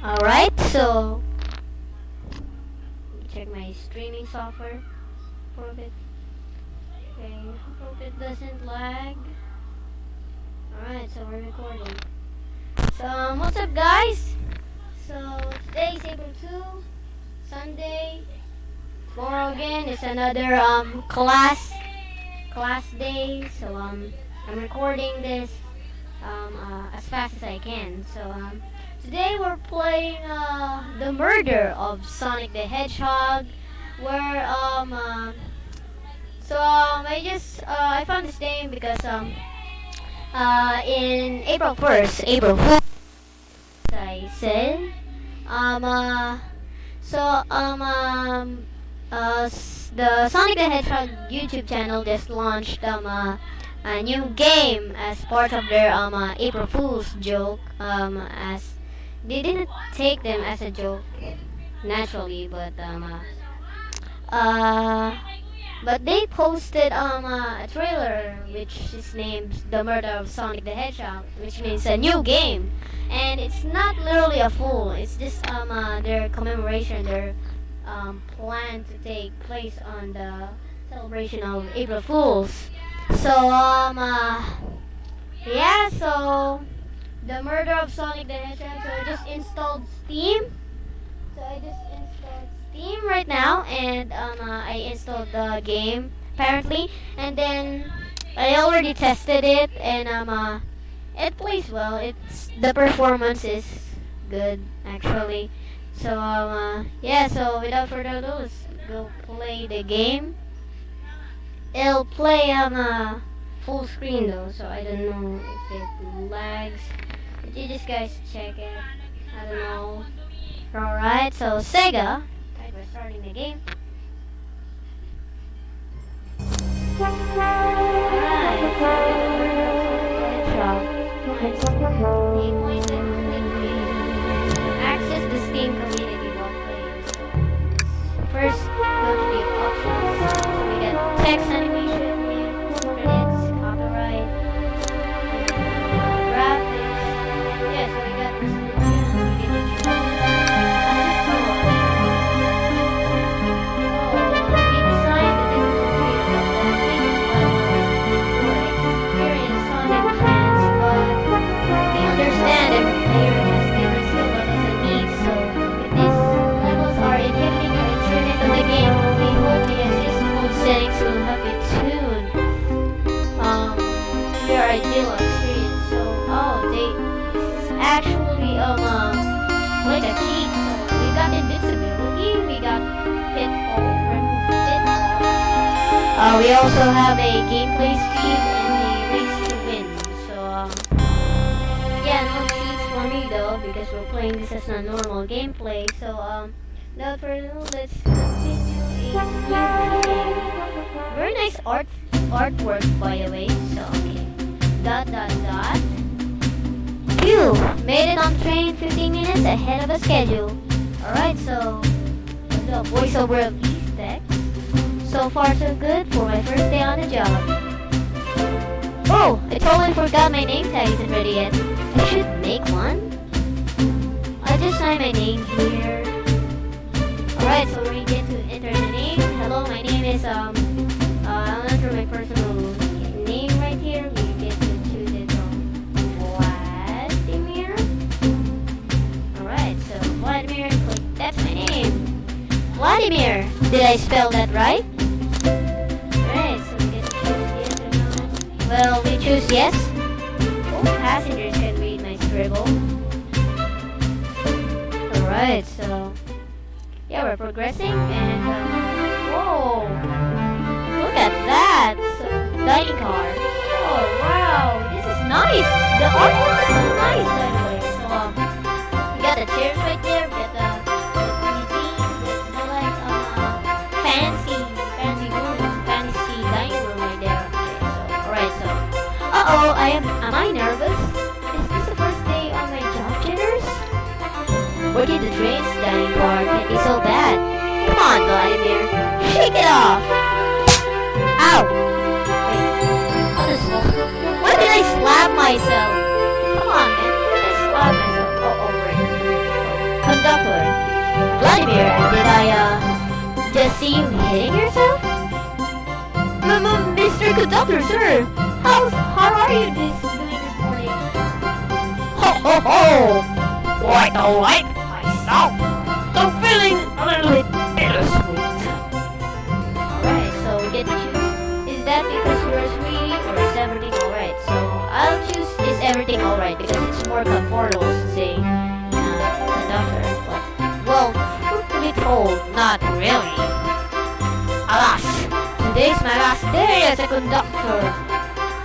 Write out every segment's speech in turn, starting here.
Alright, so check my streaming software for a bit. Okay, hope it doesn't lag. Alright, so we're recording. So um, what's up guys? So today's April 2, Sunday. Tomorrow again is another um class class day. So um I'm recording this um uh, as fast as I can. So um Today we're playing uh, the murder of Sonic the Hedgehog, where um uh, so um I just uh, I found this name because um uh in April first April Fool I said um uh so um um uh the Sonic the Hedgehog YouTube channel just launched um uh, a new game as part of their um uh, April Fool's joke um as they didn't take them as a joke naturally, but um, uh, uh, but they posted um uh, a trailer which is named "The Murder of Sonic the Hedgehog," which means a new game, and it's not literally a fool. It's just um uh, their commemoration, their um plan to take place on the celebration of April Fools. So um uh, yeah, so the murder of Sonic the Hedgehog. So I just installed Steam. So I just installed Steam right now, and um, uh, I installed the game apparently, and then I already tested it, and um, uh, it plays well. It's the performance is good actually. So um, uh, yeah. So without further ado, let's go play the game. It'll play on a full screen though, so I don't know if it lags you just guys check it. I don't know. Alright, so Sega. We're starting the game. Alright, Access the Steam community while playing. First, go to the options. So we get text animation. We also have a gameplay speed and a race to win. So, um, yeah, no cheats for me though, because we're playing this as a normal gameplay. So, um, without for ado, let's continue. Very nice art artwork, by the way. So, okay dot dot dot. You made it on train 15 minutes ahead of a schedule. Alright, so the voiceover. So far so good for my first day on the job. Oh, I totally forgot my name tag isn't ready yet. I should make one. I just signed my name here. Alright, so we get to enter the name. Hello, my name is um uh, I'll enter my personal name right here. We get to choose it from Vladimir. Alright, so Vladimir. That's my name. Vladimir. Did I spell that right? Well, we choose yes. Oh, passengers can read my scribble. Alright, so... Yeah, we're progressing, and... Um, whoa! Look at that! Dining car. Oh, wow! This is nice! The artwork is so nice, by the way. So, um, we got the chairs right there. Uh-oh, I am, am I nervous? Is this the first day on my job jitters? Working the trains dining car can be so bad. Come on, Vladimir, shake it off! Ow! Wait, I'll Why did I slap myself? Come on, man, why did I slap myself? Oh, oh, right. did I, uh, just see you hitting yourself? M- m- Mr. Conductor, sir, how, how are you this, morning? Ho ho ho! Quite alright myself. Though feeling a little bit bittersweet. Alright, so we get to choose. Is that because you're a sweetie or is everything alright? So I'll choose is everything alright because it's more comfortable to say uh, conductor. But, well, truth to be told, not really. Alas, today's my last day as a conductor.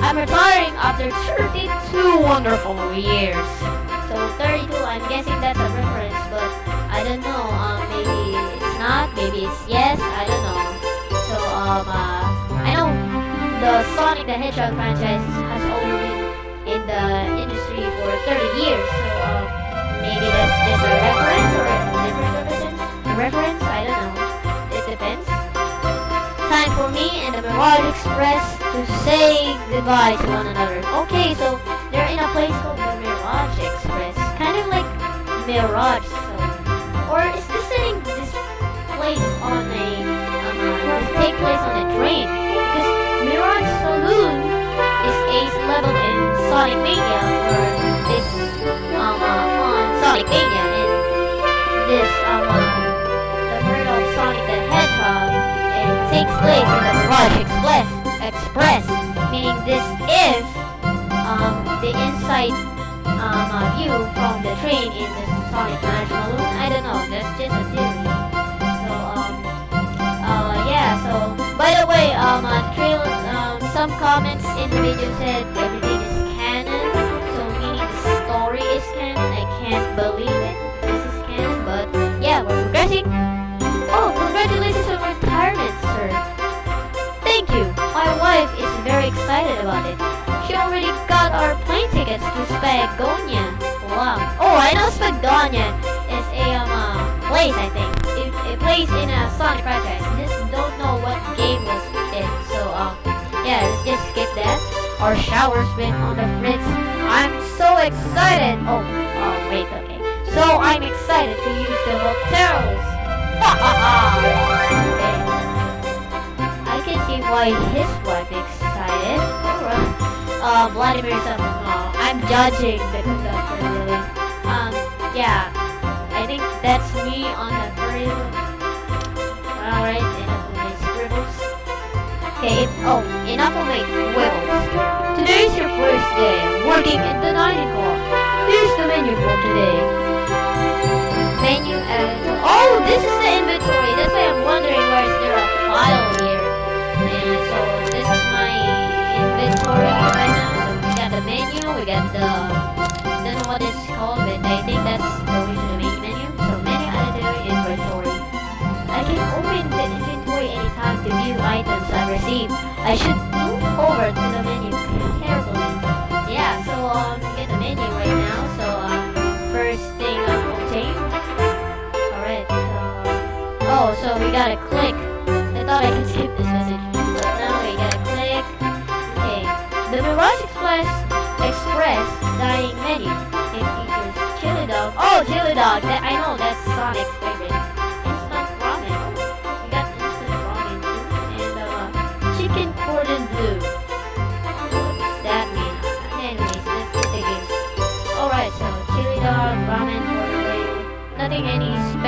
I'm retiring after 32 wonderful years. So 32, I'm guessing that's a reference, but I don't know. Um, maybe it's not, maybe it's yes, I don't know. So um, uh, I know the Sonic the Hedgehog franchise has only been in the industry for 30 years. So um, maybe that's just a reference or a different reference. A reference, I don't know. It depends. Time for me and the Mirage Express to say goodbye to one another. Okay, so they're in a place called the Mirage Express, kind of like Mirage. So, or is this setting this place on a um, take place on a train? Because Mirage Saloon is ace level in Sonic Mania, or this um uh, on Sonic Mania, and this um uh, the murder of Sonic the Hedgehog takes place in the Mirage Express. Express, meaning this is um the inside um uh, view from the train in the Sonic National Balloon. I don't know. That's just a theory. So um uh yeah. So by the way, um uh, trail um some comments in the video said everything is canon. So meaning the story is canon. I can't believe it. Excited about it. She already got our plane tickets to Spagonia. Wow. Oh, I know Spagonia is a um, uh, place, I think. It, a place in a Sonic franchise. Just don't know what game was it. So, um, yeah, let's just skip that. Our shower's been on the fritz. I'm so excited. Oh, oh, wait, okay. So I'm excited to use the hotels. Okay. I can see why his wife Alright. Uh, Vladimir uh, I'm judging the conductor, really. Um, yeah. I think that's me on the furry. Alright, enough of my scribbles. Okay, oh, enough of my wibbles. Today's your first day working in the dining hall. Here's the menu for today. Menu and... Oh, this is the inventory. That's why I'm wondering why is there a file here. And so inventory right now. So we got the menu, we got the don't know what it's called, but I think that's the main menu. So menu editor inventory. I can open the inventory anytime to view items I received. I should move over to the menu carefully. Yeah, so um we get the menu right now. So um first thing um obtain. Alright, so Oh, so we gotta click. I thought I could skip this message.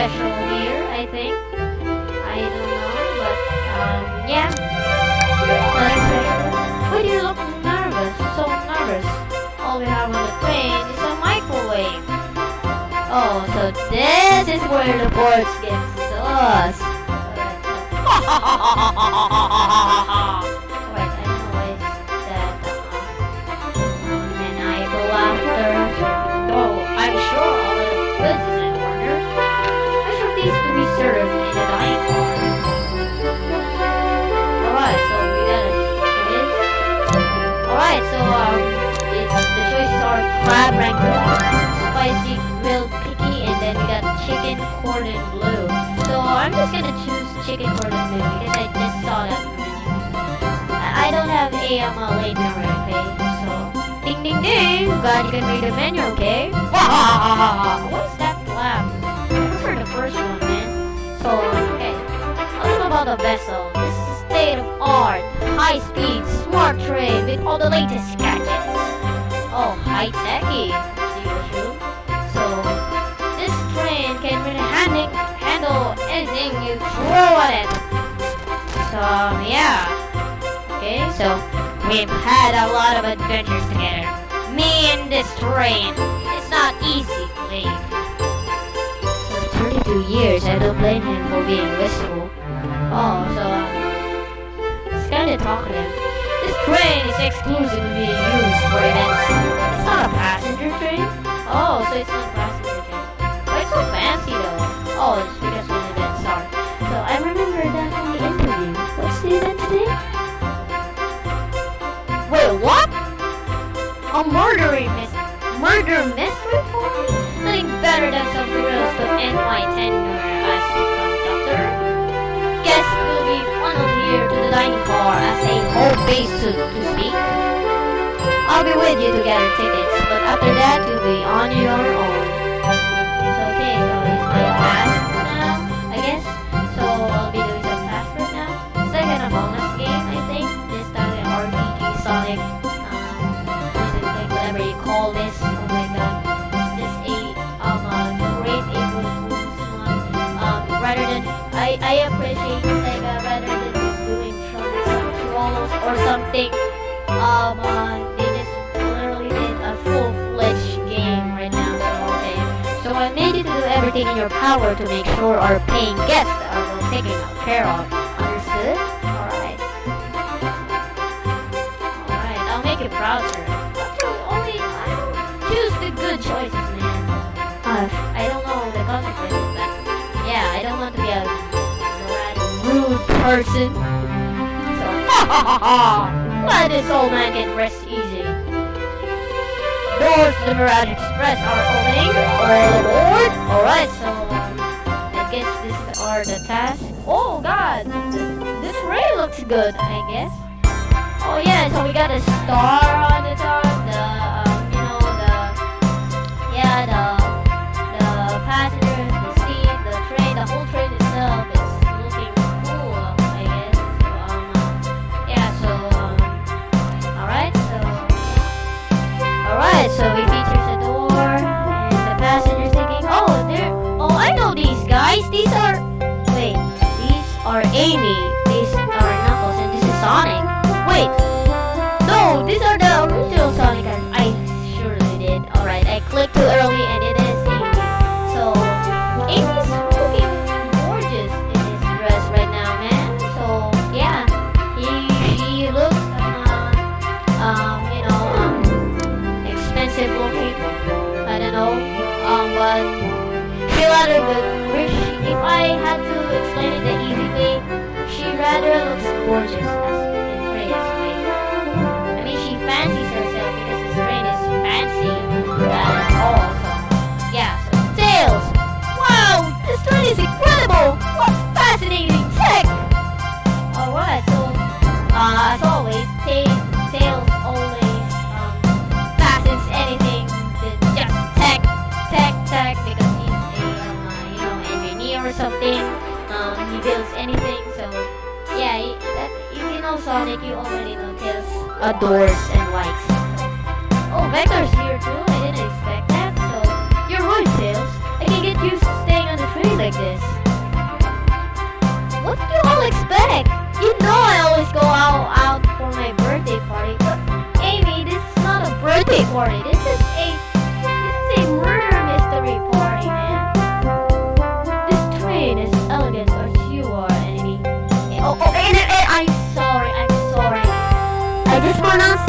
Special here, I think. I don't know, but um, yeah. Why do you look nervous? So nervous. All we have on the train is a microwave. Oh, so this is where the boards get sus. spicy grilled picky, and then we got chicken cordon bleu. So I'm just gonna choose chicken cordon bleu because I just saw that menu. I don't have a um, a late memory, okay? So ding ding ding, glad you can read the menu, okay? What's that laugh? I prefer the first one, man. So, okay. A little about the vessel. This is state of art, high speed, smart train with all the latest gadgets. Oh, high techy, you. So, um, yeah. Okay, so we've had a lot of adventures together. Me and this train. It's not easy, believe. For 32 years, I don't blame him for being wistful. Oh, so, um, it's kinda talkative. This train is exclusively used for events. It's not a passenger train? Oh, so it's not a passenger train. Why so fancy though? Oh, it's A murdery mis- murder mystery party? Nothing better than some to end my tenure as conductor. Guests will be funneled here to the dining car as a home base to, to speak. I'll be with you to gather tickets, but after that you'll be on your own. So okay, so it's my task Um, uh, they just literally did a full-fledged game right now. So okay. So I made you to do everything in your power to make sure our paying guests are taken care of. Understood? Alright. Alright, I'll make you proud, sir. Only I don't choose the good choices, man. Uh, I don't know the consequences, but yeah, I don't want to be a rude person. So, ha ha ha ha! Let this old man get rest easy. Doors to the Mirage Express are opening. All aboard. Alright, so I guess these are the tasks. Oh god, This, this ray looks good, I guess. Oh yeah, so we got a star so we features a door and the passengers thinking, oh, they're oh I know these guys. These are wait, these are Amy, Sonic, you already know Tails adores and likes. Oh, Vector's here too. I didn't expect that. So you're right, Tails. I can get used to staying on the train like this. What do you all expect? You know I always go out out for my birthday party, but Amy, this is not a birthday party. This is I just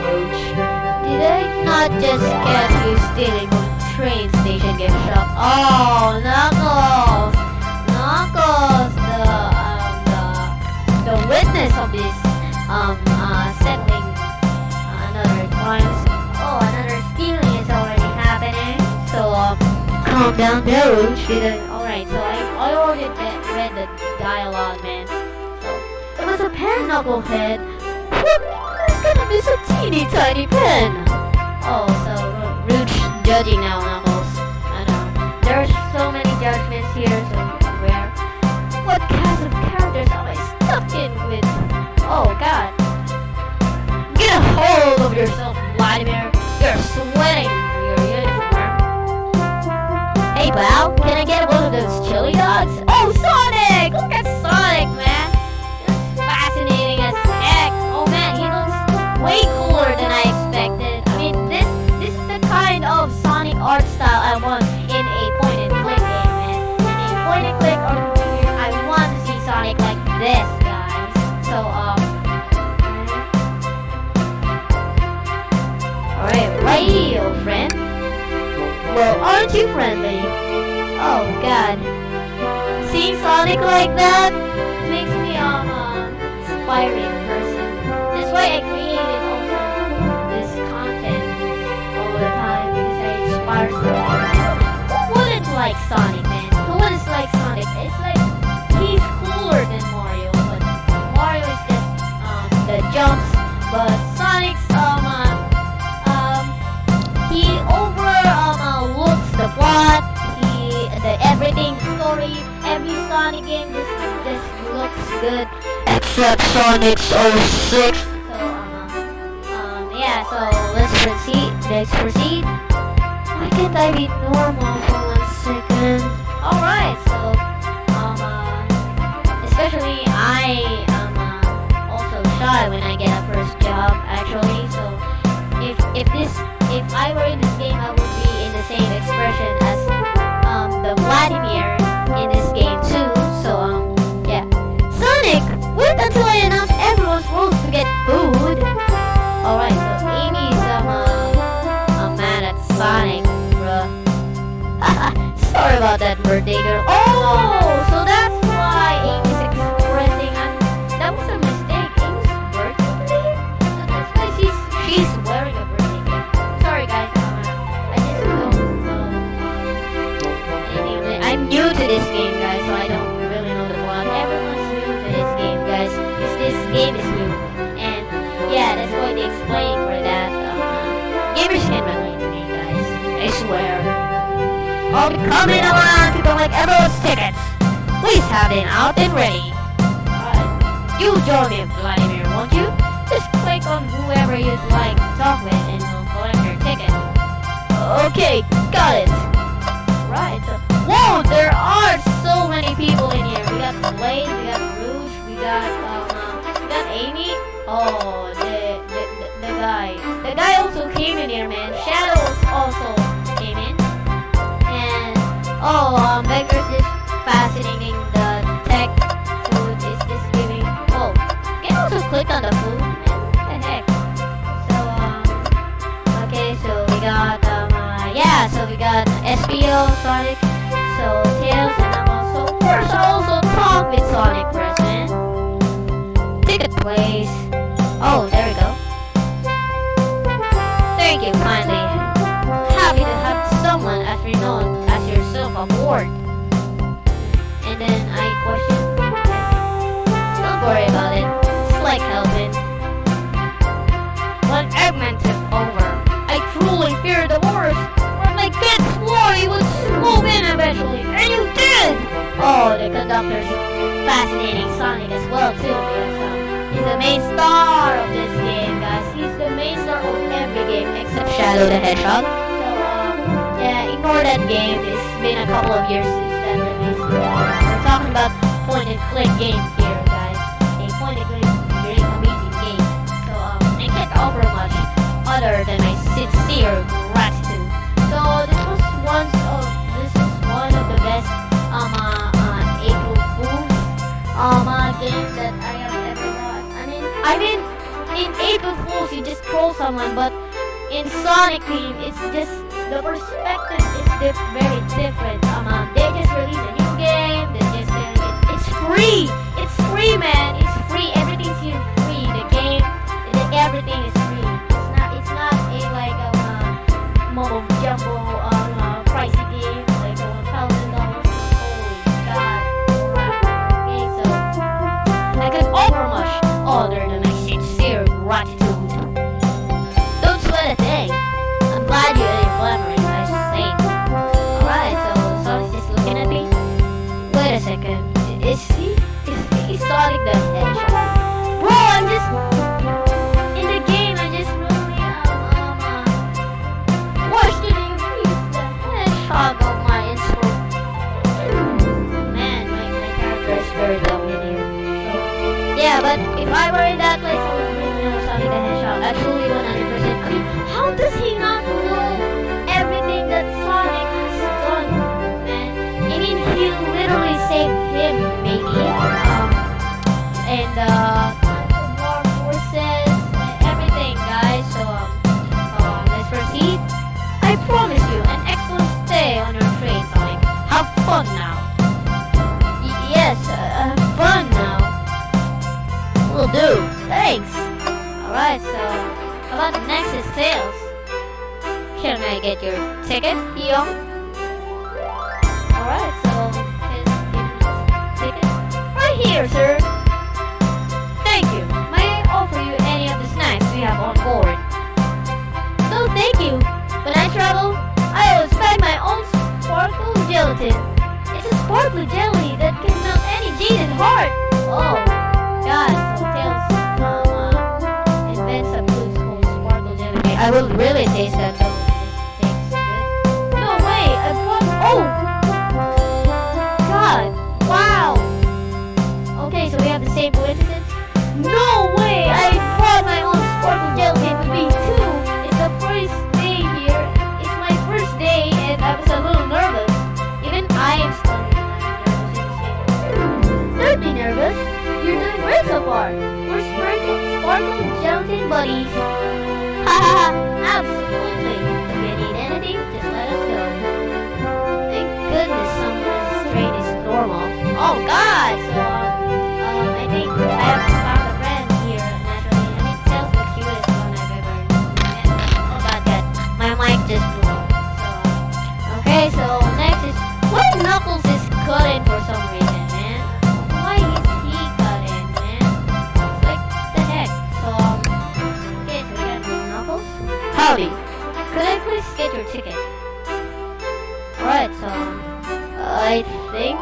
Rouge. Did I not just catch you stealing a train station gift shop. Oh, Knuckles! Knuckles, the um, the the witness of this um uh settling another crimes. Oh, another stealing is already happening. So um, calm down, Deruch. Alright, so I I already read, read the dialogue, man. So it was a pen, Knucklehead. It's a teeny tiny pen. Oh, so Ru- Rouge judging now, Knuckles. I know. Uh, There's so many judgments here, so where? What kinds of characters am I stuck in with? Oh, God. Get a hold of yourself, Vladimir. You're sweating through your uniform. Hey, pal, can I get one of those chili dogs? So, um, this game, guys, so I don't really know the plot. Everyone's new to this game, guys, because this game is new. And yeah, that's why they explain for that. Uh, gamers can relate to me, guys. I swear. I'll be coming around to collect everyone's tickets. Please have them out and ready. Alright. You join me, Vladimir, won't you? Just click on whoever you'd like to talk with and we'll collect your ticket. Okay, got it. Whoa, there are so many people in here. We got Blaze, we got Rouge, we got um, uh, we got Amy. Oh, the the, the the guy. The guy also came in here, man. Shadows also came in. And oh, um, Becker's just fascinating. The tech food is just giving. Oh, can also click on the food. What the heck? So um, okay, so we got um, uh, yeah, so we got Espio, Sonic, with Sonic President. Ticket, please. Oh, there we go. Thank you kindly. Happy to have someone as renowned as yourself aboard. The conductor's fascinating Sonic as well too, he's the main star of this game, guys. He's the main star of every game except Shadow the Hedgehog. So, um, yeah, ignore that game. It's been a couple of years since that release. We're talking about point and click games here, guys. A point and click very amazing game. So, um, I can't offer much other than my sincere gratitude. So, this was once um uh, games that I have ever got. I mean, I mean, in April Fools you just troll someone, but in Sonic Team it's just the perspective is dif- very different. Um, um, they just released a new game. They just selling it. It's free. It's free, man. It's free. Everything's free. The game, the, everything is free. It's not. It's not a like um, uh, mumbo jumbo um, him, maybe. Um, and, uh, more forces, and everything, guys. So, um, um, let's proceed. I promise you an excellent stay on your train, Sonic. Have fun now. Y- yes, uh, have fun now. Will do. Thanks. Alright, so how about the next is Tails? Can I get your ticket, Young? Here, sir. Thank you. May I offer you any of the snacks we have on board? No, thank you. When I travel, I always pack my own sparkle gelatin. It's a sparkly jelly that can melt any jaded heart. Oh, God, so Tails um, uh, invents a food called sparkle jelly. I will really taste that. Good. No way, I bought. Oh, we have the. No way, I brought my own sparkle gelatin with me too. It's the first day here. It's my first day, and I was a little nervous. Even I am same Don't be nervous. You're doing great so far. We're sparkle, sparkle gelatin buddies. Ha! Absolutely. If you need anything, just let us know. Thank goodness someone's train is normal. Oh God! So next is why Knuckles is cutting for some reason, man. Why is he cutting, man? Like the heck. So um, okay, so we got Knuckles. Howdy. Could I please get your ticket? Alright, so I think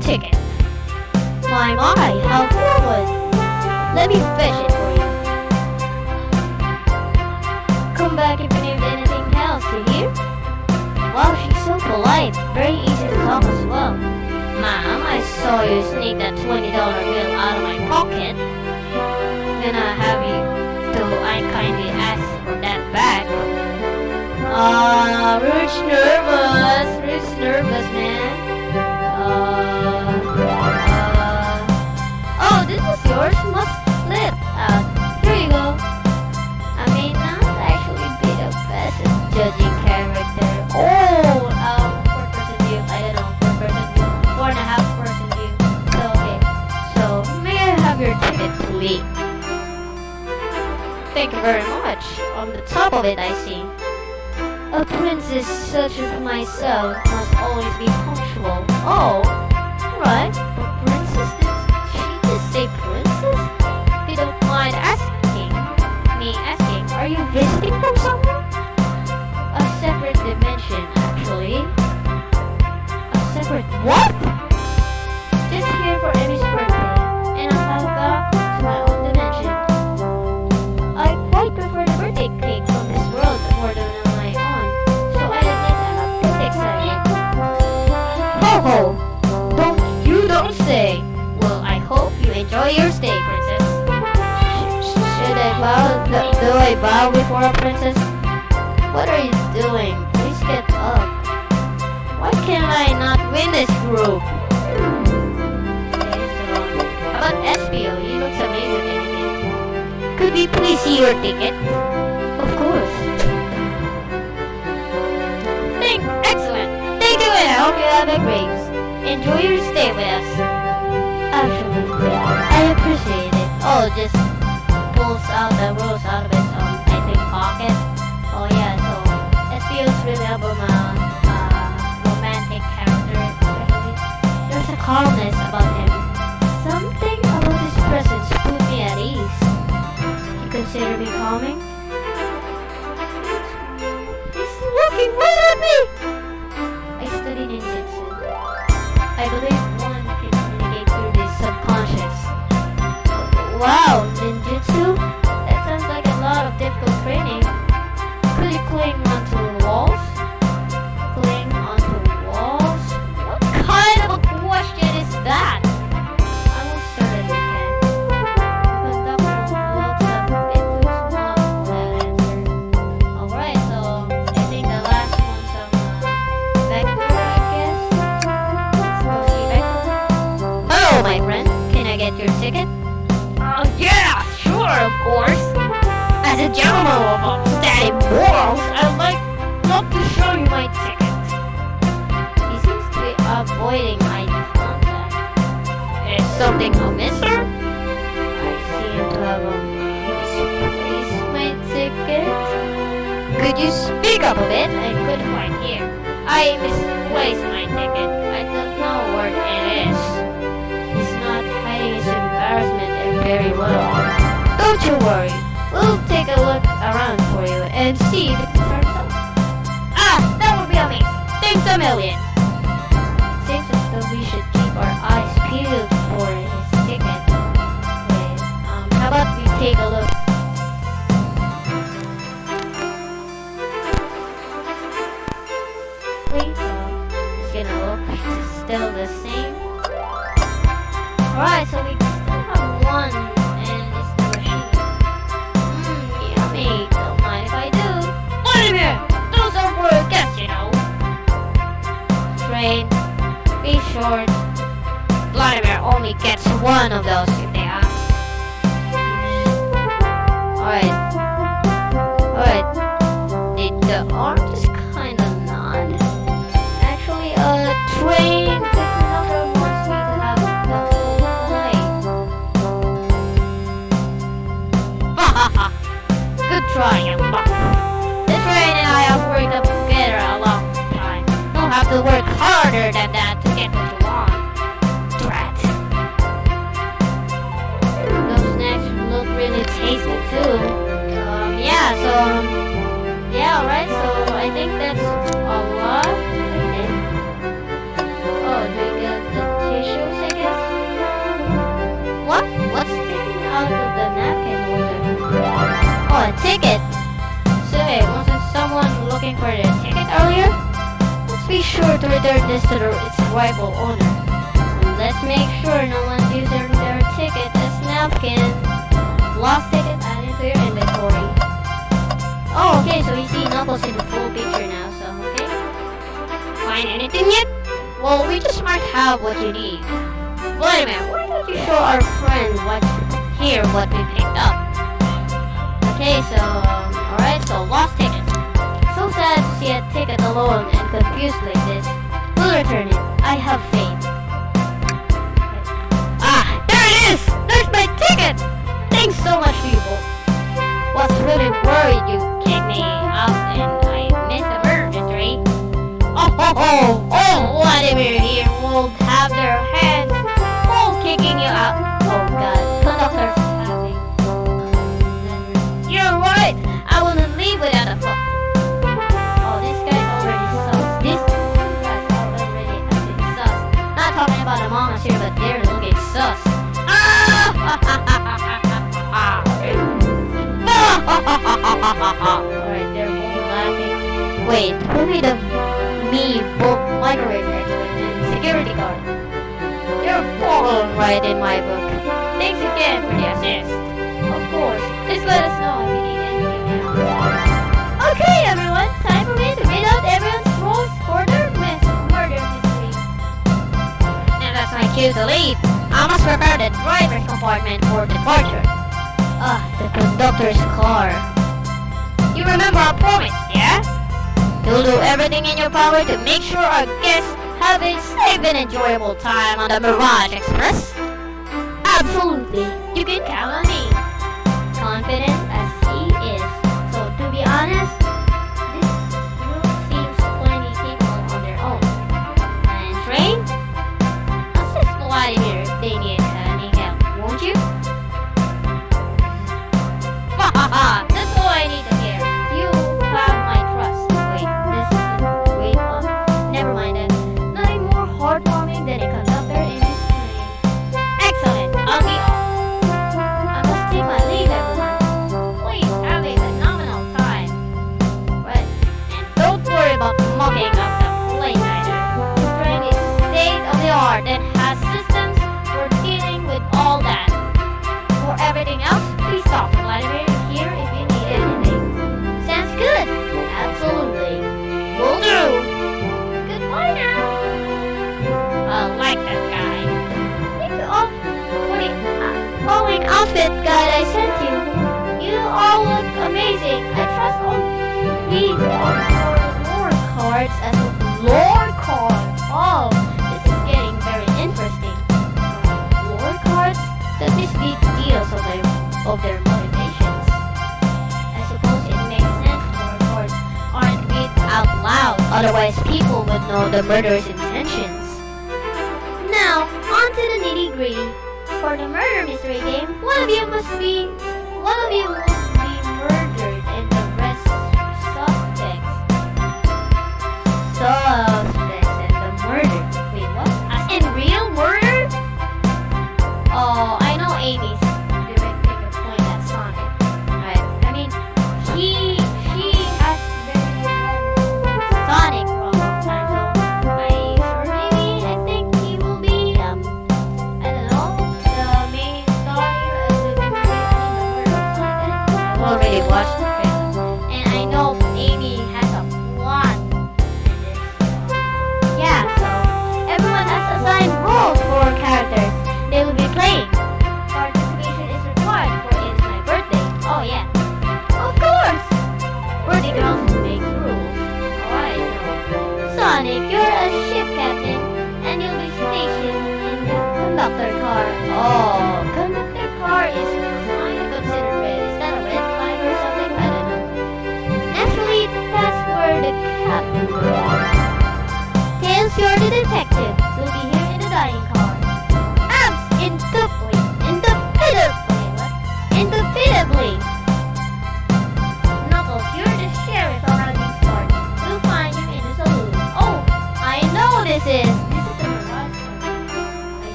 ticket? My, my, how forward. Let me fetch it for you. Come back if you need anything else, do you? Wow, she's so polite. Very easy to talk as well. Ma'am, I saw you sneak that $20 bill out of my pocket. Then I have you to I kindly ask for that back. Ah, Rouge nervous. Rouge nervous, man. Uh, uh, this was yours. Must slip out. Here you go. I may not actually be the best judging character. Oh, um, four person view. I don't know, four person view. Four and a half person view. So, okay. So, may I have your ticket, please? Thank you very much. On the top of it, I see. A princess such as myself must always be punctual. Oh, right. What? Just here for Amy's birthday, and I have gone to my own dimension. I quite prefer the birthday cake from this world more than on my own, so I admit I'm bit excited. Ho ho! Don't you don't say. Well, I hope you enjoy your stay, princess. Sh- sh- should I bow? Do I bow before a princess? What are you doing? Please get up. Why not win this group? How about Espio? He looks amazing in. Could we please see your ticket? Of course. Thank, excellent. Thank you, and I hope you have a great. Enjoy your stay with us. Absolutely, I appreciate it. Oh, just pulls out the rose out of his um, I think pocket. Oh yeah, so Espio's really a um, Wow, Don't you worry. We'll take a look around for you and see if it turns. Ah, that would be amazing. Thanks a million. Seems as though we should keep our eyes peeled for his ticket. Wait, um, how about we take a look? It's gonna look still the same. Alright, so we short. Vladimir only gets one of those if they ask. Alright. Alright. The, the arm just kinda nod. Actually, uh, train. Good try, young buck. The train and I have worked up together a long time. You'll have to work harder than that Drat. Those snacks look really tasty too. Um, yeah, so, yeah, alright, so I think that's a lot. Oh, do we get the tissues, I guess? What? What's sticking out of the napkin holder? Oh, a ticket! Say, wasn't someone looking for their ticket earlier? Be sure to return this to its rightful owner. Let's make sure no one's using their ticket as napkin. Lost ticket added to your inventory. Oh, okay, so we see Knuckles in the full picture now, so okay. Find anything yet? Well, we just might have what you need. Wait a minute, why don't you show our friend what here what we picked up? Okay, so um, alright, so lost ticket. So sad to see a ticket alone confused like this. We'll return it. I have faith. Ah, there it is! There's my ticket! Thanks so much, people. What's really worried you kicked me out and I missed the murder tree? Oh ho ho! Oh, Vladimir here won't have their hands full kicking you out. Oh god, conductor's having. You're right! I wouldn't leave without a fuck. Wait, who made a me both microwave actually and security guard? You're all right in my book. Thanks again for the assist. Of course, just let us know if you need anything else. Okay, everyone, time for me to read out everyone's most murder myth murder mystery. And that's my cue to leave. I must prepare the driver's compartment for departure. Ah, the conductor's car. You remember our promise, yeah? You'll do everything in your power to make sure our guests have a safe and enjoyable time on the Mirage Express. Absolutely. You can count on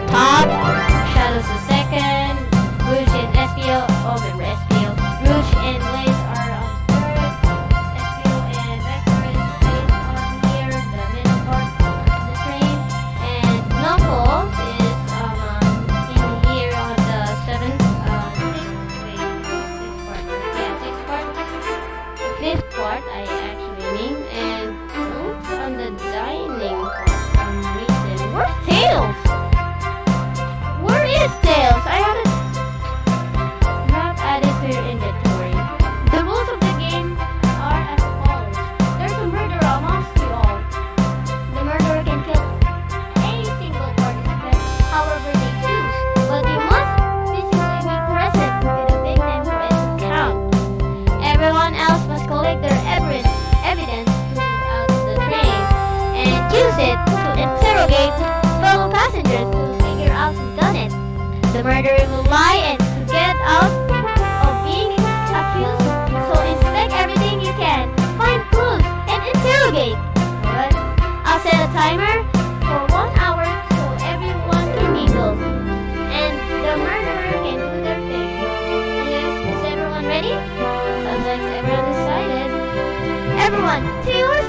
top, Everyone,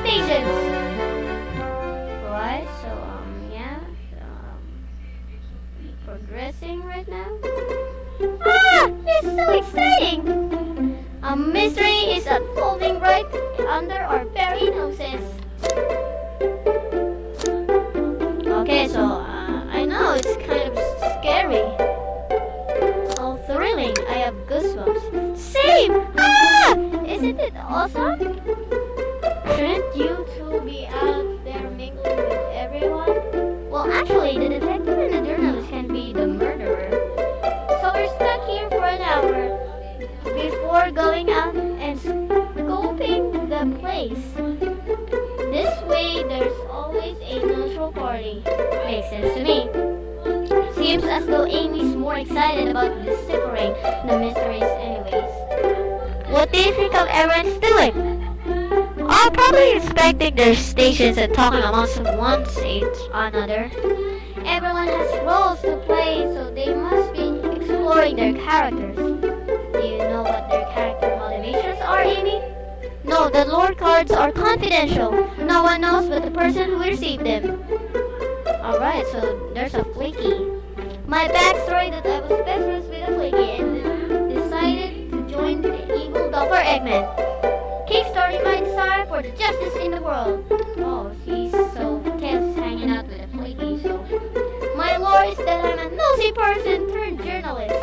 crazy person turned journalist.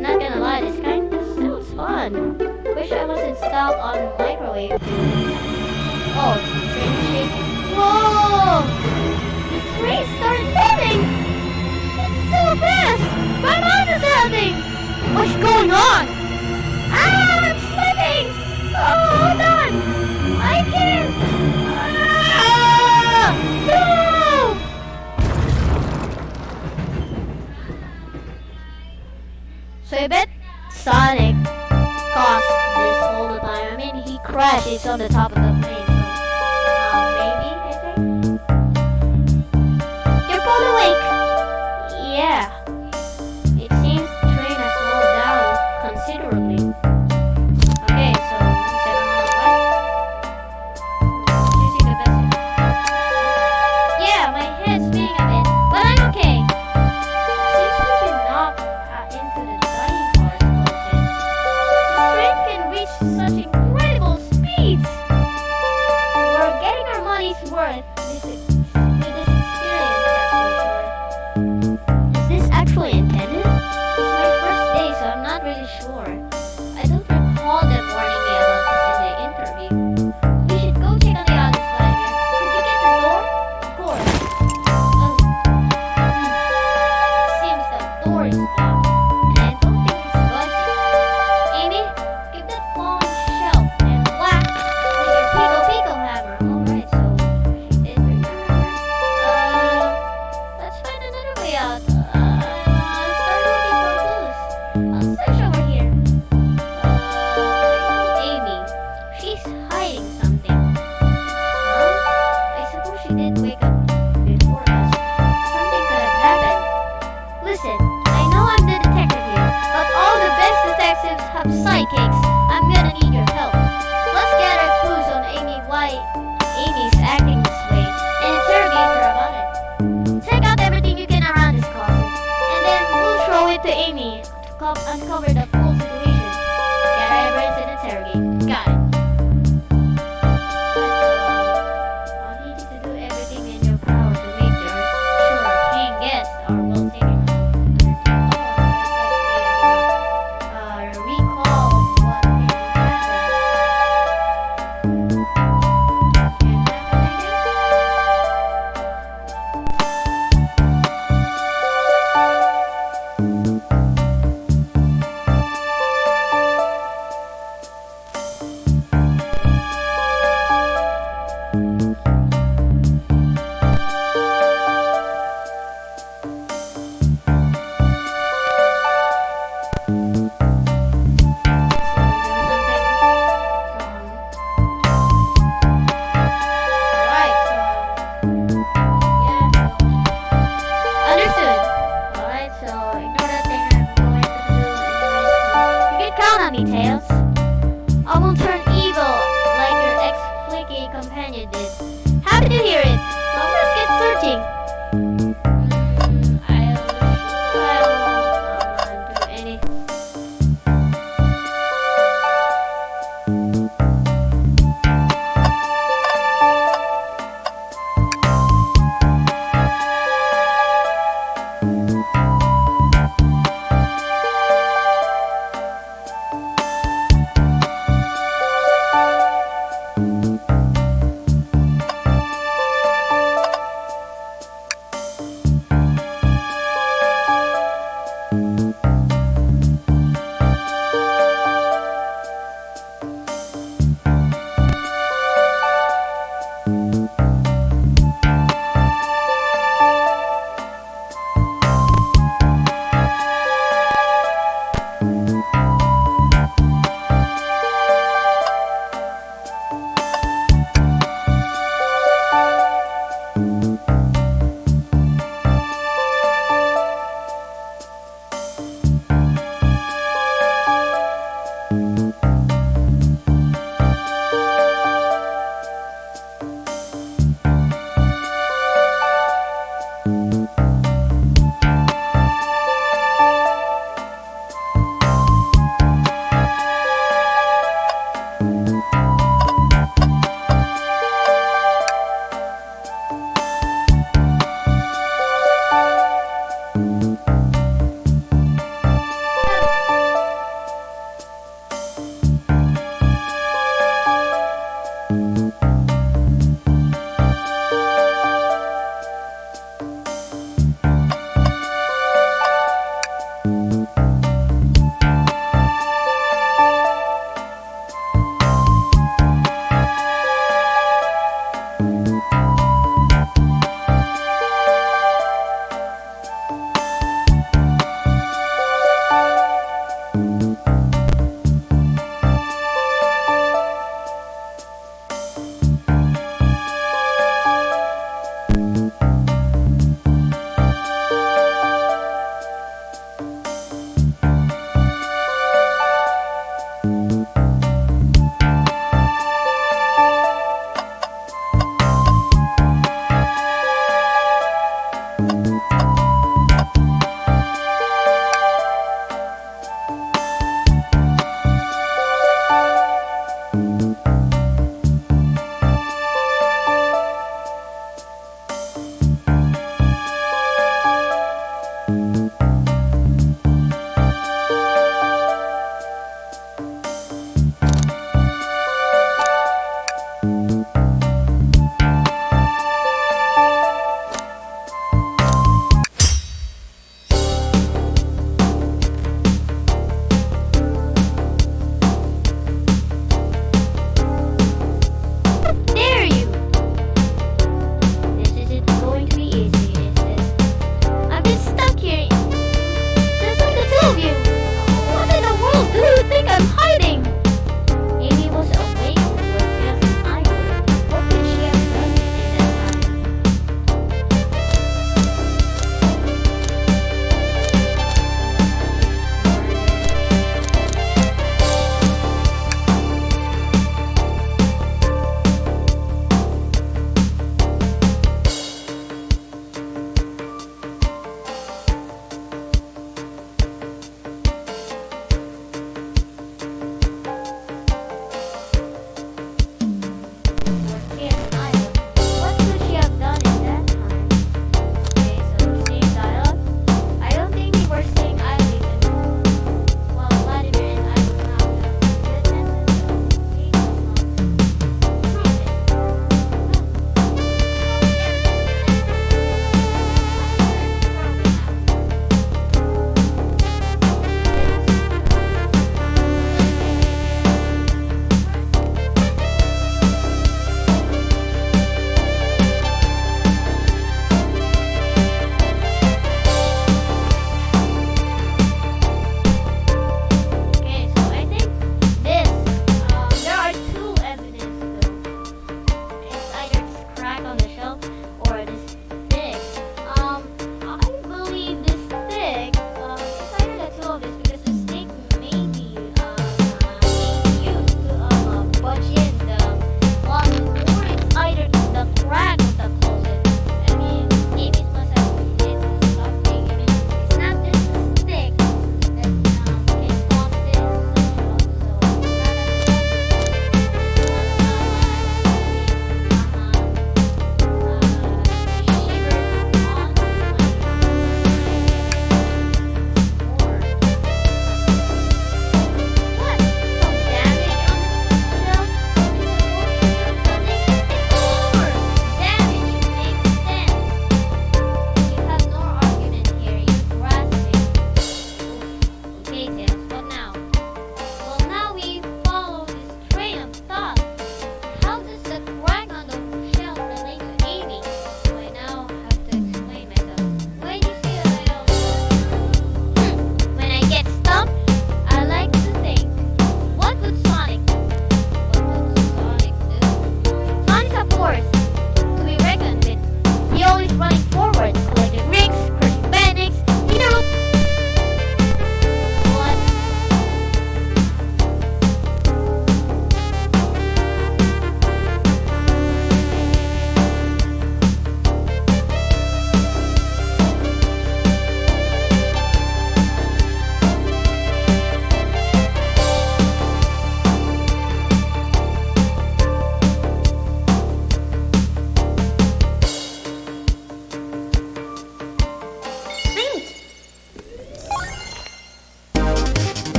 Not gonna lie, this kind of sounds fun. Wish I was installed on microwave. Oh, train shaking. Whoa! The train started moving! It's so fast! My mind is helping! What's going on? Ah, I'm slipping! Oh, no! Exhibit Sonic caused this whole time. I mean, he crashes on the top of the plane.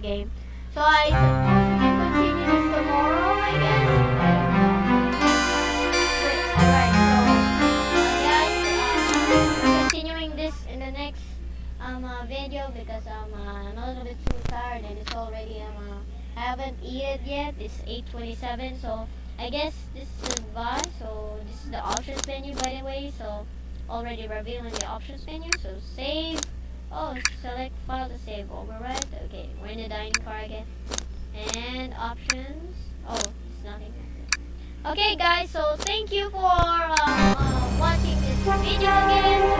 game. So I suppose we can continue this tomorrow, I guess. Wait, alright, so guys, continuing this in the next um, uh, video because um, uh, I'm a little bit too tired and it's already, um, uh, I haven't eaten yet. It's 8.27, so I guess this is goodbye. So this is the options menu, by the way, so already revealing the options menu, so save. guys so thank you for uh, uh, watching this video again.